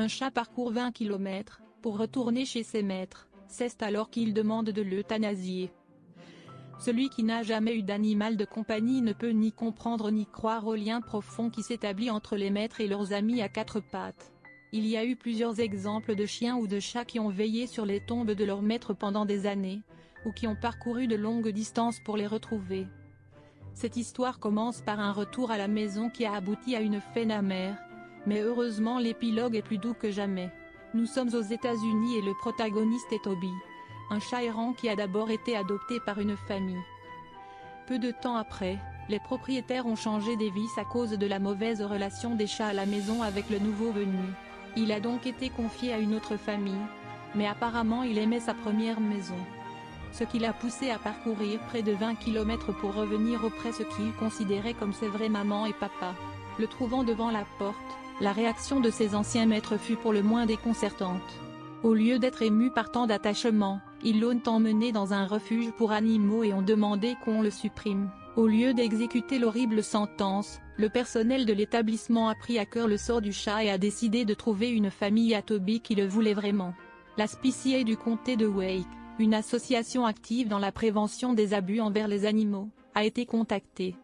Un chat parcourt 20 km, pour retourner chez ses maîtres, c'est alors qu'il demande de l'euthanasier. Celui qui n'a jamais eu d'animal de compagnie ne peut ni comprendre ni croire au lien profond qui s'établit entre les maîtres et leurs amis à quatre pattes. Il y a eu plusieurs exemples de chiens ou de chats qui ont veillé sur les tombes de leurs maîtres pendant des années, ou qui ont parcouru de longues distances pour les retrouver. Cette histoire commence par un retour à la maison qui a abouti à une faine amère, mais heureusement l'épilogue est plus doux que jamais. Nous sommes aux États-Unis et le protagoniste est Toby, un chat errant qui a d'abord été adopté par une famille. Peu de temps après, les propriétaires ont changé des vices à cause de la mauvaise relation des chats à la maison avec le nouveau venu. Il a donc été confié à une autre famille, mais apparemment il aimait sa première maison. Ce qui l'a poussé à parcourir près de 20 km pour revenir auprès ce qu'il considérait comme ses vraies maman et papa. Le trouvant devant la porte, la réaction de ses anciens maîtres fut pour le moins déconcertante. Au lieu d'être ému par tant d'attachement, ils l'ont emmené dans un refuge pour animaux et ont demandé qu'on le supprime. Au lieu d'exécuter l'horrible sentence, le personnel de l'établissement a pris à cœur le sort du chat et a décidé de trouver une famille à Toby qui le voulait vraiment. La SPCA du comté de Wake, une association active dans la prévention des abus envers les animaux, a été contactée.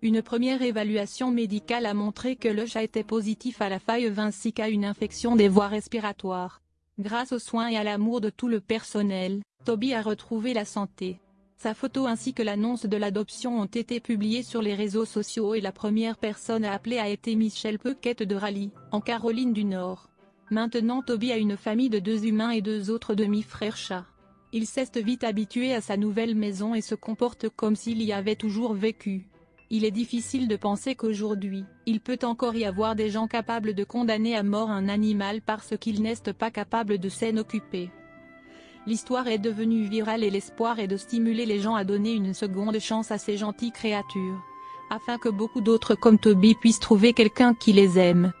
Une première évaluation médicale a montré que le chat était positif à la faille 26 qu'à une infection des voies respiratoires. Grâce aux soins et à l'amour de tout le personnel, Toby a retrouvé la santé. Sa photo ainsi que l'annonce de l'adoption ont été publiées sur les réseaux sociaux et la première personne à appeler a été Michelle Puckett de Raleigh, en Caroline du Nord. Maintenant Toby a une famille de deux humains et deux autres demi-frères chats. Il s'est vite habitué à sa nouvelle maison et se comporte comme s'il y avait toujours vécu. Il est difficile de penser qu'aujourd'hui, il peut encore y avoir des gens capables de condamner à mort un animal parce qu'il n'est pas capable de s'en occuper. L'histoire est devenue virale et l'espoir est de stimuler les gens à donner une seconde chance à ces gentilles créatures. Afin que beaucoup d'autres comme Toby puissent trouver quelqu'un qui les aime.